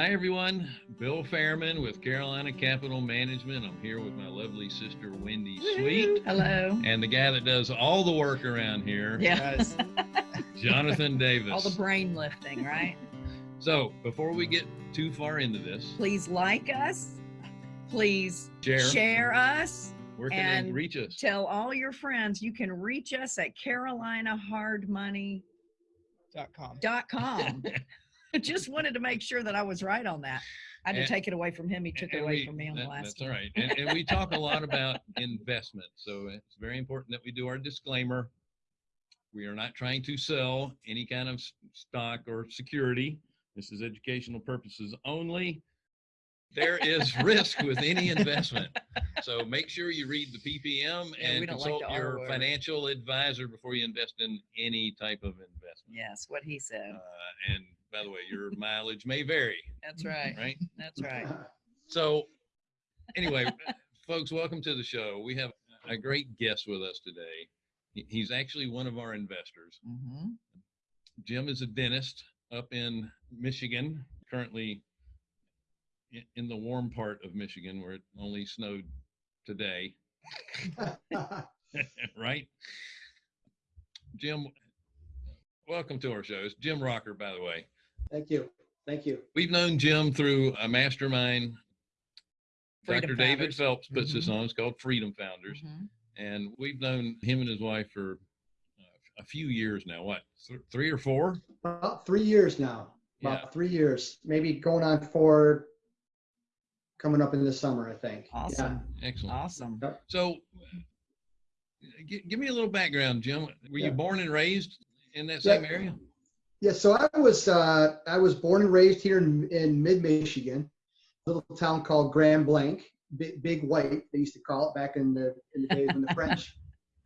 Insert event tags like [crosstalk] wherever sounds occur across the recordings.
Hi, everyone. Bill Fairman with Carolina Capital Management. I'm here with my lovely sister, Wendy Sweet, Hello. and the guy that does all the work around here, Yeah. [laughs] Jonathan Davis. All the brain lifting, right? so, before we get too far into this, Please like us. Please share, share us. where can they reach us? Tell all your friends you can reach us at carolinahardmoney.com. Dot com. [laughs] [laughs] Just wanted to make sure that I was right on that. I had to take it away from him. He took it away we- from me on the last That's all one. right. And, and we talk a lot about investment. So it's very important that we do our disclaimer. We are not trying to sell any kind of stock or security. This is educational purposes only. There is [laughs] risk with any investment. So make sure you read the PPM Yeah, and don't like consult your financial advisor before you invest in any type of investment. Yes, what he said. Uh, and by the way, your mileage may vary, That's right. right? That's right. So, anyway, [laughs] folks, welcome to the show. We have a great guest with us today. He- He's actually one of our investors. hmm Jim is a dentist up in Michigan, currently i- in the warm part of Michigan where it only snowed today, [laughs] right? Jim, welcome to our show. It's Jim Rocker, by the way. Thank you. Thank you. We've known Jim through a mastermind. Freedom Dr. David Phelps puts this Mhm. on. It's called Freedom Founders. Mhm. and we've known him and his wife for uh, a few years now. What, th- three or four? About three years now. About Yeah. three years, maybe going on four, coming up in the summer, I think. Yeah. Awesome. Excellent. Awesome. So, g- give me a little background, Jim. Were you born and raised in that Yeah. same area? Yeah, so I was uh, I was born and raised here in, in mid Michigan, a little town called Grand Blanc, Big, Big White they used to call it back in the in the days when the [laughs] French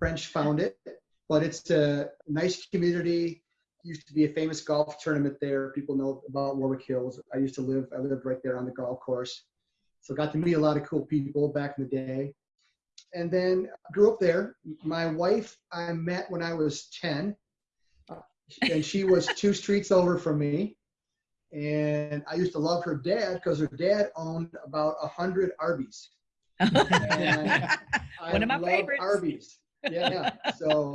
French found it. But it's a nice community. Used to be a famous golf tournament there. People know about Warwick Hills. I used to live I lived right there on the golf course, so got to meet a lot of cool people back in the day. And then grew up there. My wife I met when I was ten and she was two streets over from me. And I used to love her dad because her dad owned about a hundred Arby's. [laughs] One of my love favorites. Arby's. Yeah. So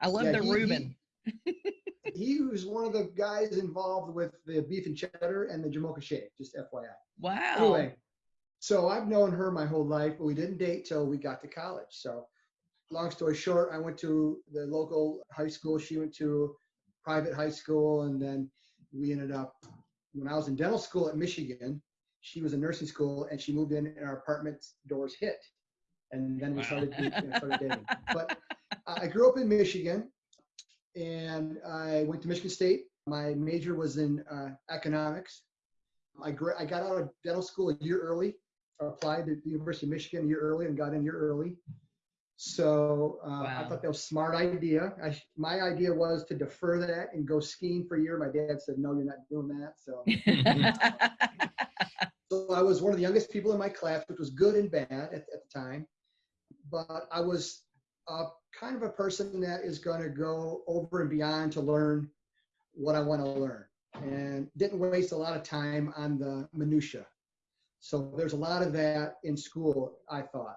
I love yeah, the he- he- Reuben. [laughs] he was one of the guys involved with the beef and cheddar and the Jamocha shake, just FYI. Wow. Anyway, so I've known her my whole life, but we didn't date till we got to college. So, long story short, I went to the local high school. She went to private high school, and then we ended up. When I was in dental school at Michigan, she was in nursing school, and she moved in, and our apartment doors hit, and then we Wow. started, started dating. [laughs] But I grew up in Michigan, and I went to Michigan State. My major was in uh, economics. I, gra- I got out of dental school a year early, applied to the University of Michigan a year early and got in a year early. So uh, I thought that was a smart idea. I, my idea was to defer that and go skiing for a year. My dad said, no, you're not doing that. So, [laughs] so I was one of the youngest people in my class, which was good and bad at, at the time. But I was uh, kind of a person that is going to go over and beyond to learn what I want to learn and didn't waste a lot of time on the minutia. So there's a lot of that in school, I thought.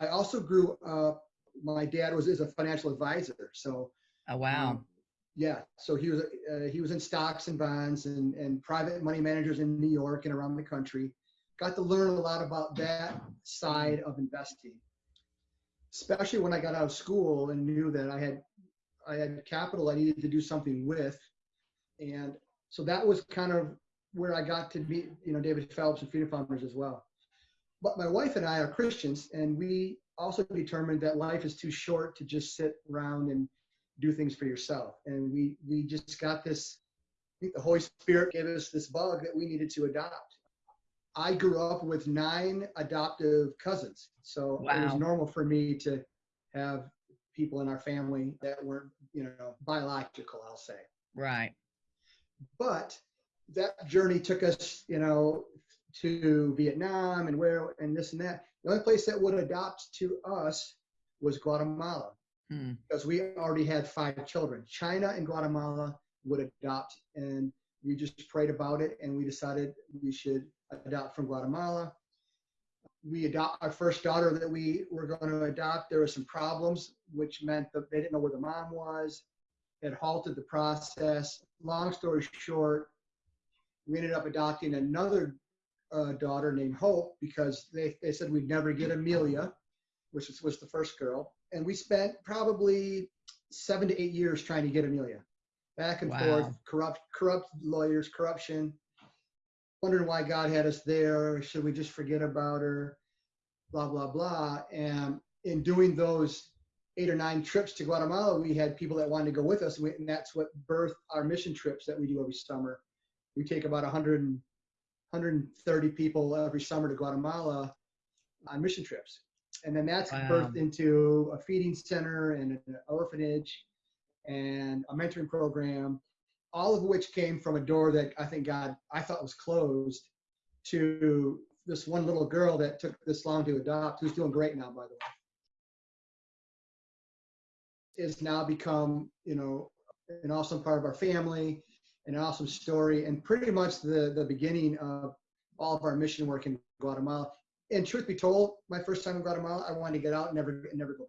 I also grew up, my dad was is a financial advisor. So oh wow. um, yeah, so he was uh, he was in stocks and bonds and, and private money managers in New York and around the country. Got to learn a lot about that side of investing, especially when I got out of school and knew that I had I had capital I needed to do something with, and so that was kind of where I got to meet you know David Phelps and Freedom Founders as well. But my wife and I are Christians, and we also determined that life is too short to just sit around and do things for yourself. And we we just got this. I think the Holy Spirit gave us this bug that we needed to adopt. I grew up with nine adoptive cousins, so it was normal for me to have people in our family that weren't, you know, biological. I'll say Right. but that journey took us, you know, to Vietnam and where and this and that. The only place that would adopt to us was Guatemala Hmm. because we already had five children. China and Guatemala would adopt, and we just prayed about it and we decided we should adopt from Guatemala. We adopt our first daughter that we were going to adopt. There were some problems, which meant that they didn't know where the mom was. It halted the process. Long story short, we ended up adopting another uh, daughter named Hope because they, they said we'd never get Amelia, which was, was the first girl. And we spent probably seven to eight years trying to get Amelia back and forth, corrupt, corrupt lawyers, corruption, wondering why God had us there. Should we just forget about her? Blah, blah, blah. And in doing those eight or nine trips to Guatemala, we had people that wanted to go with us. And that's what birthed our mission trips that we do every summer. We take about 100 and 130 people every summer to Guatemala on mission trips. And then that's Wow. birthed into a feeding center and an orphanage and a mentoring program, all of which came from a door that I think God, I thought was closed to this one little girl that took this long to adopt, who's doing great now, by the way. Is now become, you know, an awesome part of our family, an awesome story, and pretty much the, the beginning of all of our mission work in Guatemala. And truth be told, my first time in Guatemala, I wanted to get out and never, never go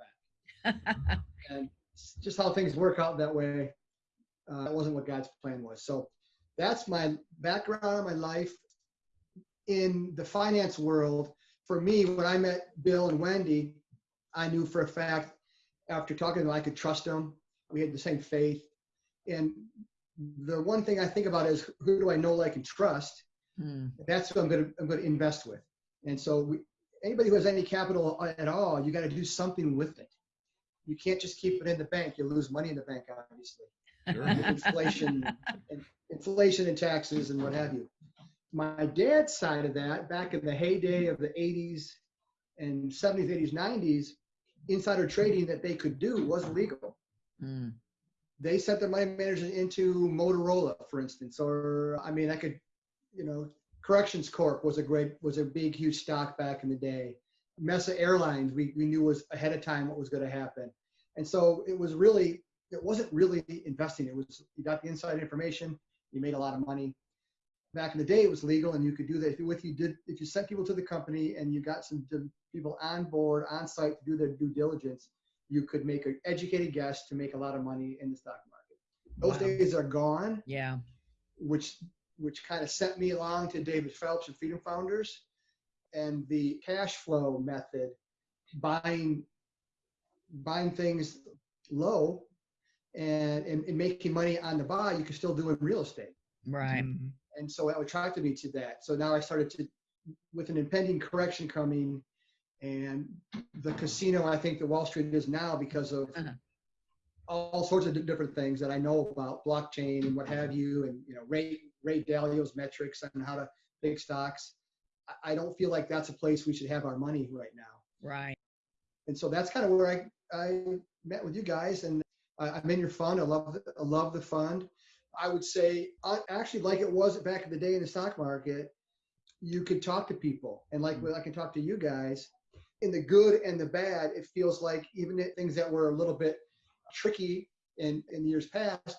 back [laughs] and just how things work out that way. Uh, that wasn't what God's plan was. So that's my background, my life in the finance world. For me, when I met Bill and Wendy, I knew for a fact after talking to them, I could trust them. We had the same faith. And the one thing I think about is who do I know, like, and trust? Hmm. That's who I'm going to I'm going to invest with. And so we, anybody who has any capital at all, you got to do something with it. You can't just keep it in the bank. You lose money in the bank, obviously. Sure. Inflation, and inflation and taxes and what have you. My dad's side of that, back in the heyday of the 80s and 70s, 80s, 90s, insider trading that they could do was legal. Hmm. They sent their money managers into Motorola, for instance, or I mean, I could, you know, Corrections Corp was a great, was a big, huge stock back in the day. Mesa Airlines, we, we knew was ahead of time what was going to happen. And so it was really, it wasn't really investing. It was, you got the inside information, you made a lot of money. Back in the day, it was legal and you could do that. If you, if you did, if you sent people to the company and you got some people on board, on site to do their due diligence, you could make an educated guess to make a lot of money in the stock market. Those Wow. days are gone, Yeah. which which kind of sent me along to David Phelps and Freedom Founders and the cash flow method, buying buying things low and, and, and making money on the buy, you can still do in real estate. Right. Mm-hmm. And so it attracted me to that. So now I started to, with an impending correction coming and the casino, I think that Wall Street is now because of Uh-huh. all sorts of di- different things that I know about blockchain and what have you, and, you know, Ray, Ray Dalio's metrics on how to pick stocks. I, I don't feel like that's a place we should have our money right now. Right. And so that's kind of where I, I met with you guys and I, I'm in your fund. I love, the- I love the fund. I would say, actually like it was back in the day in the stock market, you could talk to people and like I can talk to you guys in the good and the bad. It feels like even things that were a little bit tricky in, in years past,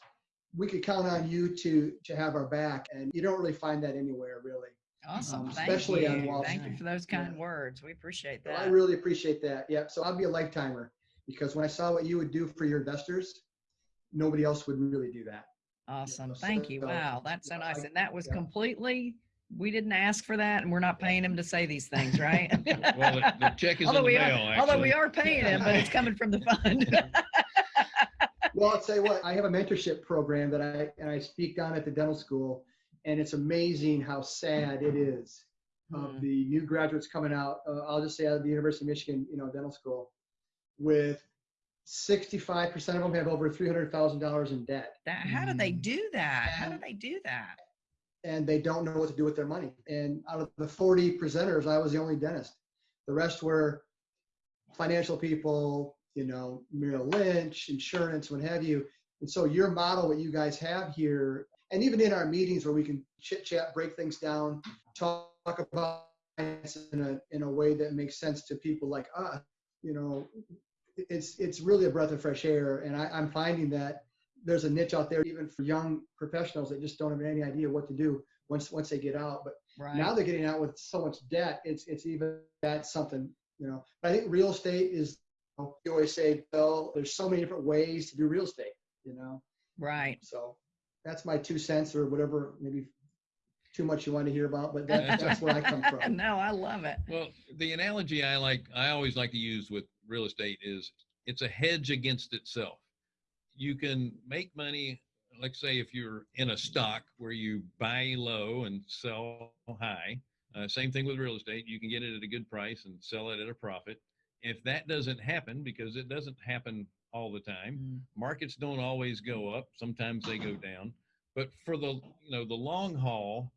we could count on you to, to have our back. And you don't really find that anywhere really. Awesome. Um, Thank especially you. on Wall Thank you for those kind Yeah. words. We appreciate So I really appreciate that. Yeah. So I'll be a lifetimer because when I saw what you would do for your investors, nobody else would really do that. Awesome. so- Thank you. Wow. That's so nice. And that was yeah. completely, we didn't ask for that and we're not paying him to say these things, right? [laughs] Well, the, the check is in Although the we mail, are, although we are paying him, but it's coming from the fund. [laughs] Well, I'll say what, I have a mentorship program that I, and I speak down at the dental school and it's amazing how sad it is of Hmm. the new graduates coming out. Uh, I'll just say out of the University of Michigan, you know, dental school with 65% of them have over $300,000 in debt. That, how do they Mm. do that? How do they do that? And they don't know what to do with their money. And out of the 40 presenters, I was the only dentist. The rest were financial people, you know, Merrill Lynch, insurance, what have you. And so your model, what you guys have here, and even in our meetings where we can chit chat, break things down, talk about in a in a way that makes sense to people like us, you know, it's it's really a breath of fresh air. And I, I'm finding that there's a niche out there even for young professionals that just don't have any idea what to do once once they get out. But Right. now they're getting out with so much debt. It's it's even that's something you know. But I think real estate is. You always say, Bill, there's so many different ways to do real estate. You know, Right. so that's my two cents or whatever. Maybe too much you want to hear about, but that, that's where I come [laughs] from. no, I love it. Well, the analogy I like, I always like to use with real estate is it's a hedge against itself. You can make money, like say if you're in a stock where you buy low and sell high. Uh, same thing with real estate. You can get it at a good price and sell it at a profit. If that doesn't happen, because it doesn't happen all the time, Mm, markets don't always go up sometimes they go down but for the you know the long haul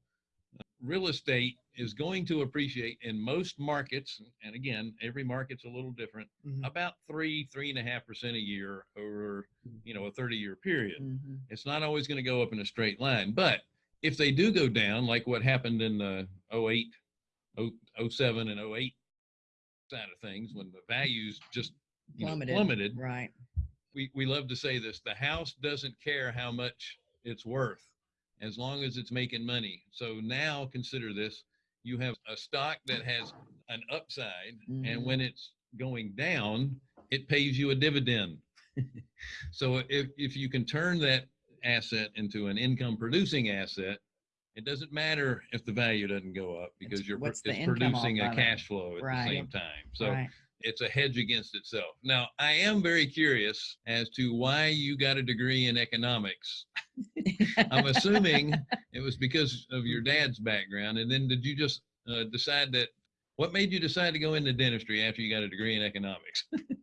real estate is going to appreciate in most markets and again every market's a little different Mhm. about three three and a half percent a year over you know a 30 year period mhm. it's not always going to go up in a straight line but if they do go down like what happened in the 08 07 and 08 side of things when the values just you know, Plummeted. plummeted Right. we, we love to say this the house doesn't care how much it's worth as long as it's making money so now consider this you have a stock that has an upside Mhm. and when it's going down it pays you a dividend [laughs] so if, if you can turn that asset into an income producing asset it doesn't matter if the value doesn't go up because It's- you're pro- what's the it's producing a cash flow at Right. the same time so right. it's a hedge against itself. Now, I am very curious as to why you got a degree in economics. I'm [laughs] assuming it was because of your dad's background. And then did you just uh, decide that? What made you decide to go into dentistry after you got a degree in economics? [laughs]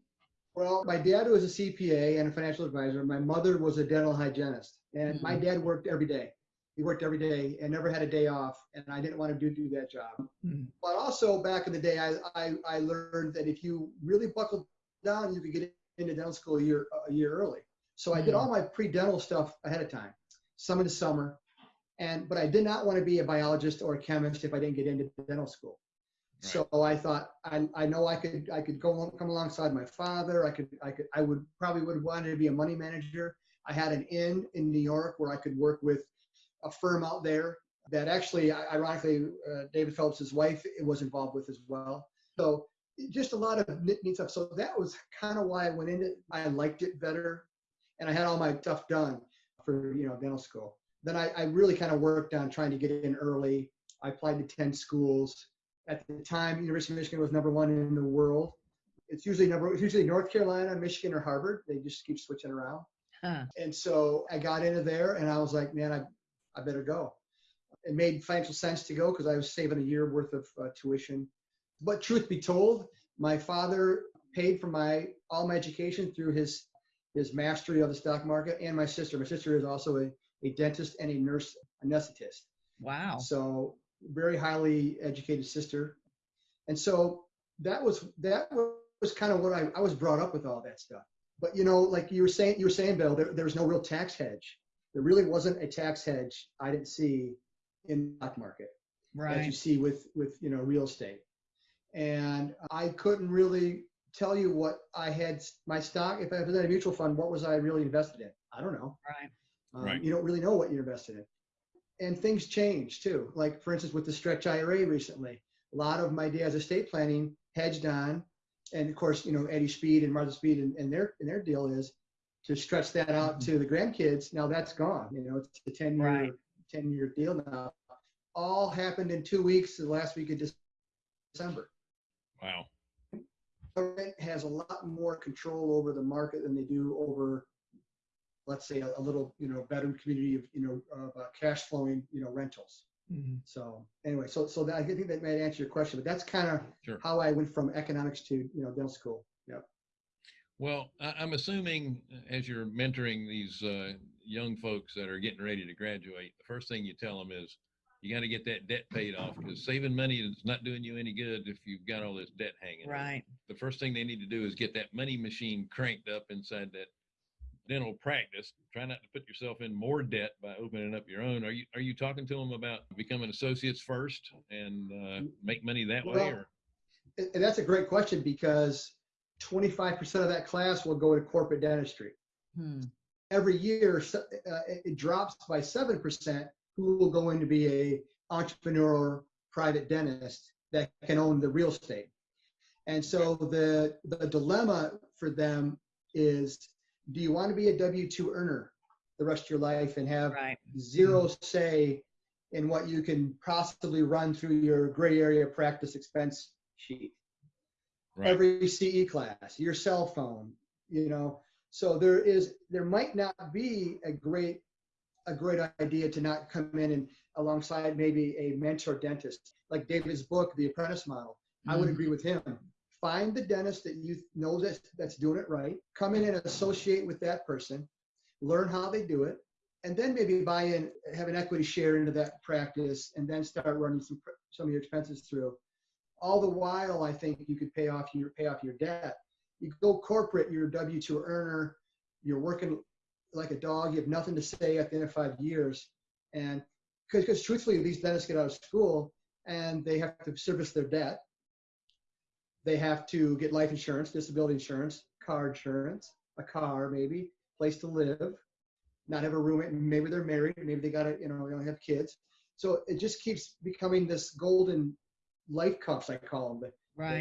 Well, my dad was a CPA and a financial advisor. My mother was a dental hygienist, and my dad worked every day. He worked every day and never had a day off, and I didn't want to do, do that job. Mm. But also back in the day, I, I, I learned that if you really buckled down, you could get into dental school a year a year early. So I did Mm. all my pre-dental stuff ahead of time, some in the summer, and but I did not want to be a biologist or a chemist if I didn't get into dental school. Right. So I thought I, I know I could I could go come alongside my father. I could I could I would probably would have wanted to be a money manager. I had an inn in New York where I could work with a firm out there that actually ironically uh, David Phelps' wife was involved with as well. So just a lot of neat stuff. So that was kind of why I went into it. I liked it better, and I had all my stuff done for you know dental school. Then I, I really kind of worked on trying to get in early. I applied to 10 schools. At the time, University of Michigan was number one in the world. It's usually number it's usually North Carolina, Michigan, or Harvard. They just keep switching around. Huh. And so I got into there and I was like, man, I, I better go. It made financial sense to go because I was saving a year worth of uh, tuition. But truth be told, my father paid for my all my education through his his mastery of the stock market and my sister. My sister is also a, a dentist and a nurse anesthetist. Wow. So very highly educated sister. And so that was that was kind of what I, I was brought up with all that stuff. But you know, like you were saying, you were saying, Bill, there, there was no real tax hedge. There really wasn't a tax hedge I didn't see in the stock market as you see with with you know real estate. And I couldn't really tell you what I had my stock. If I was in a mutual fund, what was I really invested in? I don't know. Right. Um, Right. You don't really know what you're invested in. And things change too. Like for instance, with the stretch IRA recently, a lot of my dad's estate planning hedged on, and of course, you know, Eddie Speed and Martha Speed and, and their and their deal is to stretch that out to the grandkids. Now that's gone. You know, it's a 10 year Right. 10 year deal now. All happened in two weeks, the last week of December. Wow. Government has a lot more control over the market than they do over, let's say, a, a little, you know, veteran community of, you know, of uh, cash flowing, you know, rentals. Mhm. So anyway, so so that, I think that might answer your question, but that's kind of Sure. how I went from economics to you know dental school. Yeah. Well, I, I'm assuming uh, as you're mentoring these uh, young folks that are getting ready to graduate, the first thing you tell them is you got to get that debt paid off because saving money is not doing you any good if you've got all this debt hanging. over. Right. The first thing they need to do is get that money machine cranked up inside that dental practice. Try not to put yourself in more debt by opening up your own. Are you are you talking to them about becoming associates first and uh, make money that way? Well, Or And and that's a great question because 25% of that class will go to corporate dentistry. Hmm. every year uh, it it drops by 7% who will go in to be a entrepreneur or private dentist that can own the real estate. And so the, the dilemma for them is, do you want to be a W-2 earner the rest of your life and have Right. zero say in what you can possibly run through your gray area practice expense sheet? Right. every CE class, your cell phone, you know. So there is, there might not be a great, a great idea to not come in and alongside maybe a mentor dentist, like David's book, The Apprentice Model. I would Mhm. agree with him. Find the dentist that you know that's, that's doing it right. Come in and associate with that person, learn how they do it, and then maybe buy in, have an equity share into that practice, and then start running some some of your expenses through all the while I think you could pay off your pay off your debt. You go corporate, you're a W two earner, you're working like a dog, you have nothing to say at the end of five years. And because truthfully, these dentists get out of school and they have to service their debt. They have to get life insurance, disability insurance, car insurance, a car maybe, place to live, not have a roommate, maybe they're married, maybe they got to, you know, they don't have kids. So it just keeps becoming this golden life cuffs, I call them, the, the-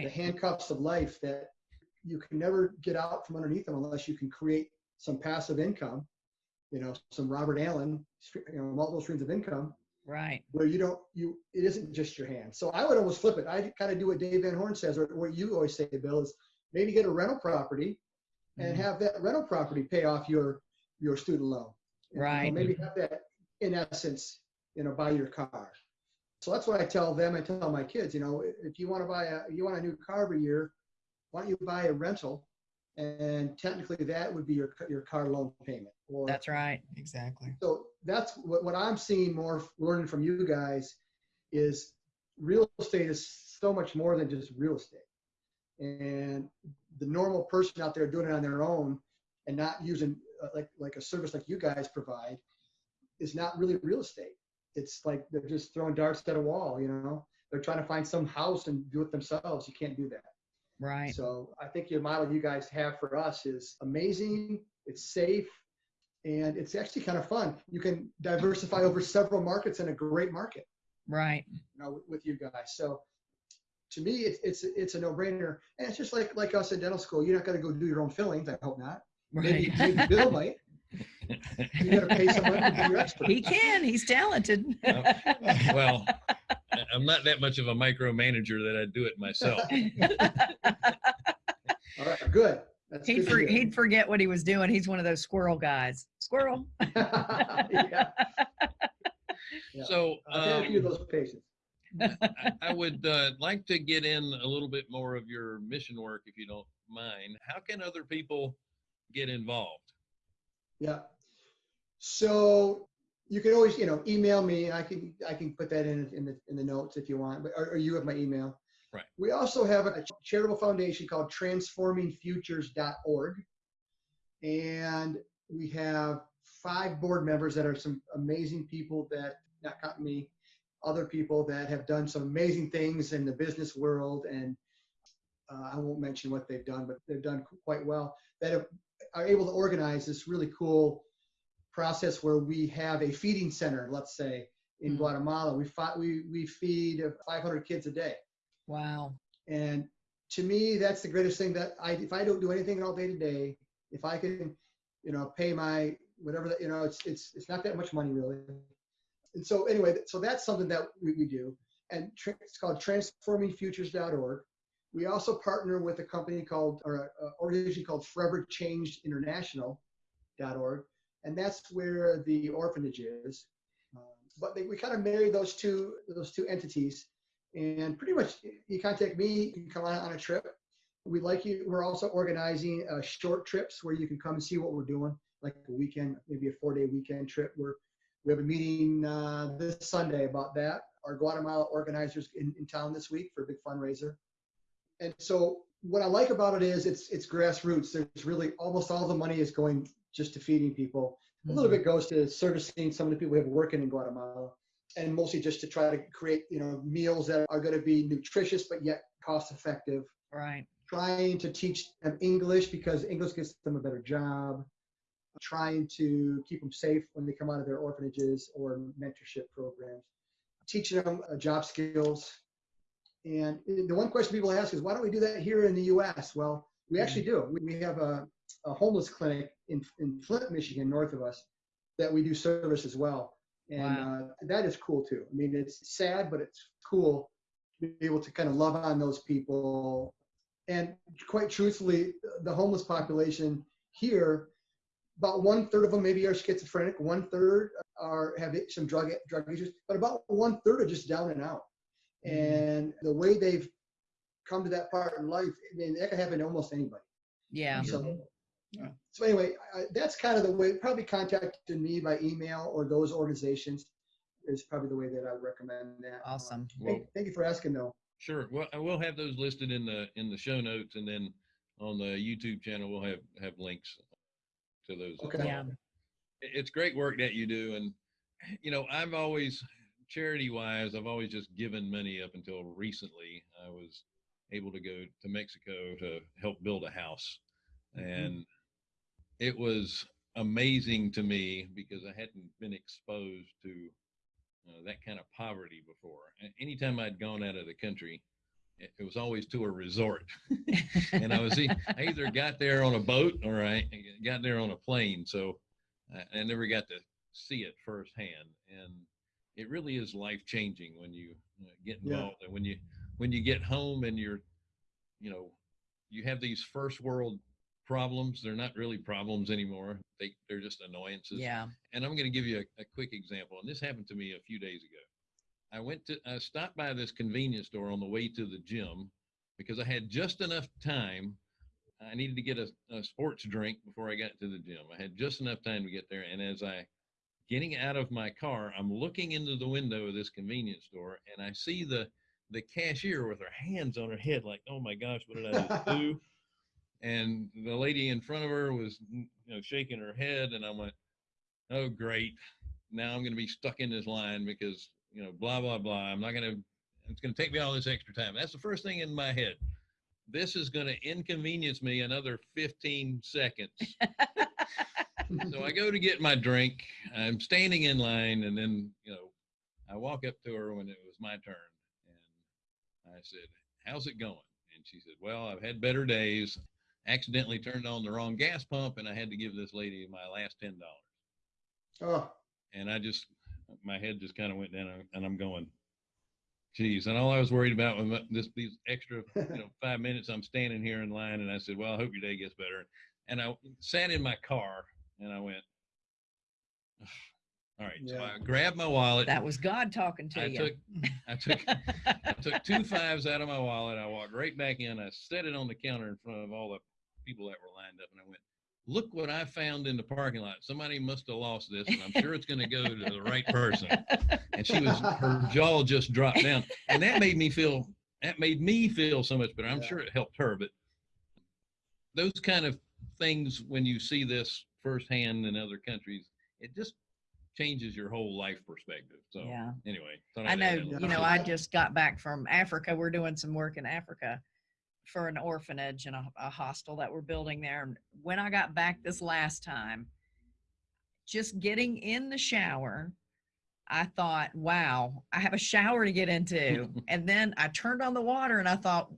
the handcuffs of life that you can never get out from underneath them unless you can create some passive income, you know, some Robert Allen, you know, multiple streams of income Right. where you don't, you, it isn't just your hand. So I would almost flip it. I kind of do what Dave Van Horn says, or what you always say, Bill, is maybe get a rental property and Mhm. have that rental property pay off your, your student loan. You know, Right. Maybe have that in essence, you know, buy your car. So that's what I tell them. I tell my kids, you know, if you want to buy a, you want a new car every year, why don't you buy a rental? And technically that would be your, your car loan payment. Or That's right. Exactly. so that's what, what I'm seeing more learning from you guys is real estate is so much more than just real estate. And the normal person out there doing it on their own and not using uh, like like a service like you guys provide is not really real estate. It's like they're just throwing darts at a wall, you know. They're trying to find some house and do it themselves. You can't do that. Right. So I think your model you guys have for us is amazing. It's safe, and it's actually kind of fun. You can diversify over several markets in a great market, Right. you know, with, with you guys. So to me, it's it's it's a no-brainer, and it's just like like us in dental school. You're not going to go do your own fillings. I hope not. Maybe, Right. maybe Bill might. [laughs] You got to pay someone to be your expert. He can. He's talented. Well, I- I'm not that much of a micromanager that I'd do it myself. [laughs] All right, good. That's He'd, good for, he'd forget what he was doing. He's one of those squirrel guys. Squirrel. yeah, [laughs] Yeah. So I've had a few of um, those patients. I, I would uh, like to get in a little bit more of your mission work, if you don't mind. How can other people get involved? Yeah. So you can always, you know, email me. I can I can put that in in the in the notes if you want. But or, or you have my email. Right. We also have a charitable foundation called transformingfutures.org, and we have five board members that are some amazing people that not counting me, other people that have done some amazing things in the business world, and uh, I won't mention what they've done, but they've done quite well. That have, are able to organize this really cool process where we have a feeding center, let's say in Mhm. Guatemala. We, we, we feed 500 kids a day. Wow. And to me, that's the greatest thing that I, if I don't do anything all day today, if I can, you know, pay my, whatever that, you know, it's, it's, it's not that much money really. And so anyway, so that's something that we, we do. And tr- it's called transformingfutures.org. We also partner with a company called, or an organization called Forever Changed International.org. And that's where the orphanage is. Um, but they, we kind of marry those two, those two entities and pretty much you contact me you can come on, on a trip. We like you we're also organizing uh, short trips where you can come and see what we're doing like a weekend maybe a four day weekend trip. Where we have a meeting uh, this sunday about that. Our guatemala organizers in, in town this week for a big fundraiser. And so what i like about it is it's it's grassroots. There's really almost all the money is going just to feeding people a little bit goes to servicing some of the people we have working in guatemala and mostly just to try to create you know meals that are going to be nutritious but yet cost effective Right. trying to teach them english because english gets them a better job trying to keep them safe when they come out of their orphanages or mentorship programs, teaching them uh, job skills. And the one question people ask is, why don't we do that here in the U.S.? Well, we actually do. We- We have a, a homeless clinic in, in Flint, Michigan, north of us, that we do service as well. And Wow. uh, that is cool too. I mean, it's sad, but it's cool to be able to kind of love on those people. And quite truthfully, the homeless population here, about one third of them maybe are schizophrenic, one third are have some drug drug issues, but about one third are just down and out. And the way they've come to that part in life, I mean, that can happen to almost anybody. Yeah. So, Yeah. so anyway, I, that's kind of the way. Probably contacting me by email or those organizations is probably the way that I would recommend that. Awesome. Thank, thank you for asking, though. Sure. Well, I will have those listed in the, in the show notes and then on the YouTube channel, we'll have, have links to those. Okay. Yeah. it's great work that you do and you know i've always charity wise i've always just given money up until recently i was able to go to mexico to help build a house mm-hmm. and it was amazing to me because i hadn't been exposed to uh, that kind of poverty before anytime i'd gone out of the country it, it was always to a resort [laughs] and I was e- I either got there on a boat or I got there on a plane. So I, I never got to see it firsthand, and it really is life changing when you uh, get Yeah. involved and when you when you get home and you're you know you have these first world problems. They're not really problems anymore. They they're just annoyances. Yeah. And I'm going to give you a, a quick example. And this happened to me a few days ago. I went to, I stopped by this convenience store on the way to the gym because I had just enough time. I needed to get a, a sports drink before I got to the gym. I had just enough time to get there. And as I getting out of my car, I'm looking into the window of this convenience store and I see the, the cashier with her hands on her head, like, oh my gosh, what did I [laughs] do? And the lady in front of her was, you know, shaking her head. And I went, oh, great. Now I'm going to be stuck in this line because, you know, blah, blah, blah. I'm not going to, it's going to take me all this extra time. That's the first thing in my head. This is going to inconvenience me another 15 seconds. so I go to get my drink. I'm standing in line, and then, you know, I walk up to her when it was my turn. And I said, How's it going? And she said, Well, I've had better days. Accidentally turned on the wrong gas pump, and I had to give this lady my last $10 Oh, and I just my head just kind of went down, and I'm going, geez. And all I was worried about was this these extra, [laughs] you know, five minutes I'm standing here in line, and I said, well, I hope your day gets better. And I sat in my car, and I went, all right. So I grabbed my wallet. That was God talking to I you. took I took I took two fives out of my wallet. I walked right back in. I set it on the counter in front of all the people that were lined up, and I went, "Look what I found in the parking lot. Somebody must have lost this, and I'm sure it's going to go to the right person." And she was her jaw just dropped down, and that made me feel that made me feel so much better. I'm Yeah. sure it helped her, but those kind of things when you see this firsthand in other countries, it just changes your whole life perspective. So Yeah. anyway, I know, add that Yeah. you know, I just got back from Africa. We're doing some work in Africa for an orphanage and a, a hostel that we're building there. And when I got back this last time, just getting in the shower, I thought, wow, I have a shower to get into. [laughs] and then I turned on the water and I thought,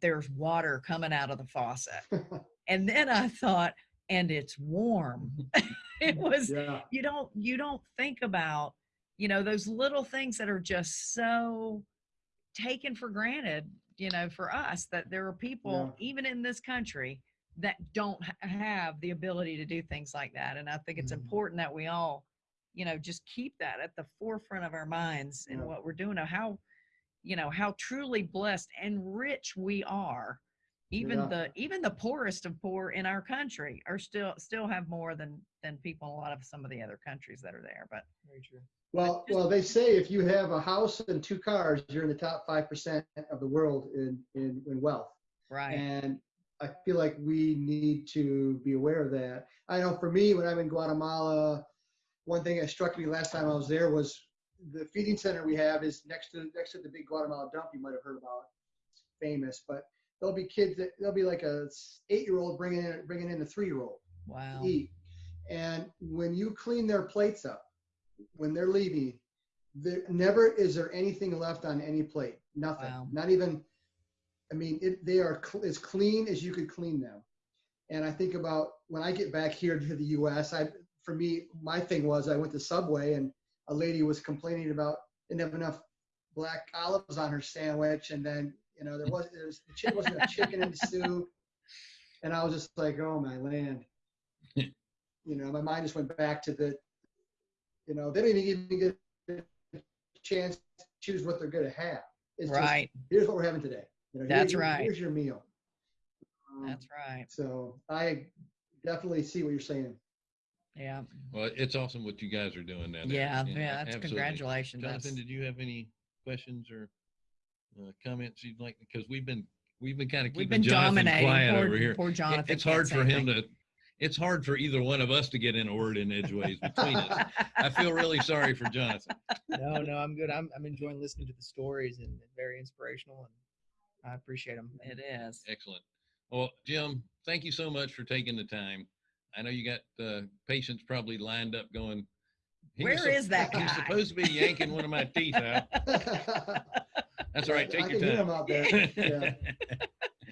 there's water coming out of the faucet. [laughs] and then I thought, and it's warm. [laughs] it was yeah. you don't you don't think about you know those little things that are just so taken for granted you know for us that there are people even in this country that don't have the ability to do things like that and i think it's Mhm. important that we all you know just keep that at the forefront of our minds in Yeah. what we're doing of how you know how truly blessed and rich we are even Yeah. the even the poorest of poor in our country are still still have more than than people in a lot of some of the other countries that are there but Very true. Well, well, they say if you have a house and two cars, you're in the top five percent of the world in, in in wealth. right And I feel like we need to be aware of that. I know for me, when I'm in Guatemala, one thing that struck me last time I was there was the feeding center we have is next to next to the big Guatemala dump you might have heard about. It's famous, but there'll be kids that there'll be like a eight year old bringing in bringing in a three year old wow to eat. And when you clean their plates up, when they're leaving, there never is there anything left on any plate. Nothing. Wow. Not even. I mean, it, they are cl- as clean as you could clean them. And I think about when I get back here to the U.S. I, for me, my thing was I went to Subway and a lady was complaining about didn't have enough black olives on her sandwich, and then you know there was there was the chick wasn't a chicken in the soup, and I was just like, oh my land. you know, my mind just went back to the, you know, they don't even get a chance to choose what they're going to have. It's just, Right. here's what we're having today. You know, That's here- right. Here's your meal. Um, That's right. So I definitely see what you're saying. Yeah. Well, it's awesome what you guys are doing down there. Yeah. Yeah, Yeah. That's absolutely. congratulations. Jonathan, That's- did you have any questions or uh, comments you'd like? Because we've been, we've been kind of We've keeping been Jonathan dominating. quiet Poor, over here. poor It- It's hard for him anything. to, it's hard for either one of us to get in a word in edgeways [laughs] between us. I feel really sorry for Jonathan. no, no, I'm good. I'm I'm enjoying listening to the stories and, and very inspirational, and I appreciate them. It is. Excellent. Well, Jim, thank you so much for taking the time. I know you got uh, patients probably lined up going. "He was Where is sup- that He's guy?" supposed to be yanking one of my teeth out. [laughs] That's all right. I Take your can hear time. him out there. Yeah.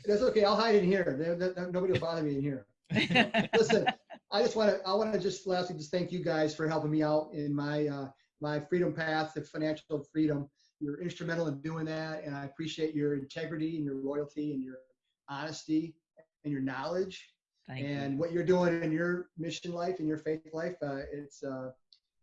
That's okay. I'll hide in here. Nobody will bother me in here. [laughs] Listen, I just want to, I want to just lastly, just thank you guys for helping me out in my, uh, my freedom path to financial freedom. You're instrumental in doing that. And I appreciate your integrity and your loyalty and your honesty and your knowledge Thank you. and what you're doing in your mission life and your faith life. Uh, it's, uh,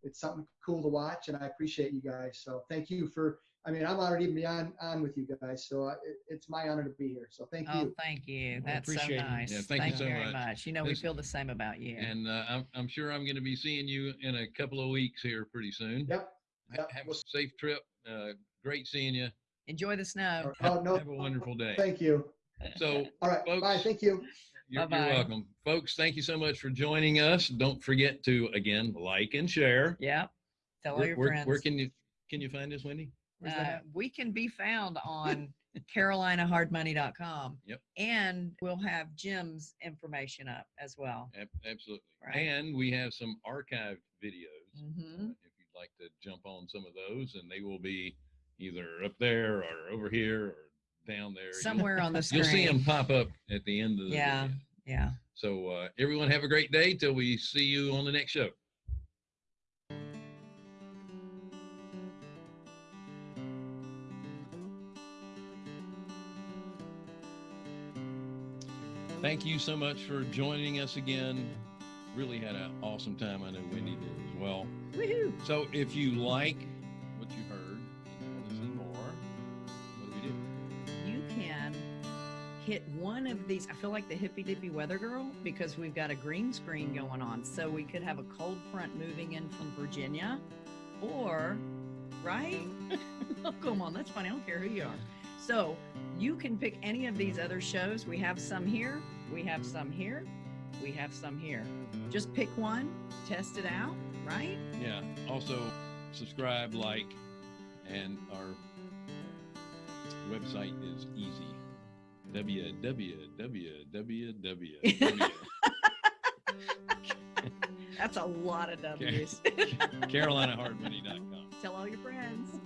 it's something cool to watch and I appreciate you guys. So thank you for, I mean, I'm honored even beyond on with you guys. So uh, it, it's my honor to be here. So thank Oh, you. thank you. Well, That's so nice. Yeah, thank you so very much. much. You know, we feel the same about you. And uh, I'm, I'm sure I'm going to be seeing you in a couple of weeks here pretty soon. Yep. Yep. Have a safe trip. Uh, great seeing you. Enjoy the snow. Oh, no, Have a wonderful day. Thank you. So All right. Folks, Bye. Thank you. You're, you're welcome. Folks, thank you so much for joining us. Don't forget to, again, like and share. Yeah. Tell all Where, your where, friends. where can you, can you find us, Wendy? Uh, we can be found on [laughs] carolinahardmoney.com. Yep. And we'll have Jim's information up as well. Ab- Absolutely. Right. And we have some archived videos. hmm uh, If you'd like to jump on some of those and they will be either up there or over here or down there. Somewhere on the screen. [laughs] You'll see them pop up at the end of the Yeah. video. Yeah. So uh, everyone have a great day till we see you on the next show. Thank you so much for joining us again. Really had an awesome time. I know Wendy did as well. Woohoo. So if you like hit one of these. I feel like the hippy dippy weather girl because we've got a green screen going on. So we could have a cold front moving in from Virginia or, right? [laughs] oh, come on. That's funny. I don't care who you are. So you can pick any of these other shows. We have some here. We have some here. We have some here. Just pick one, test it out, right? Yeah. Also, subscribe, like, and our website is easy. Www. That's a lot of W's. CarolinaHardMoney.com. Tell all your friends.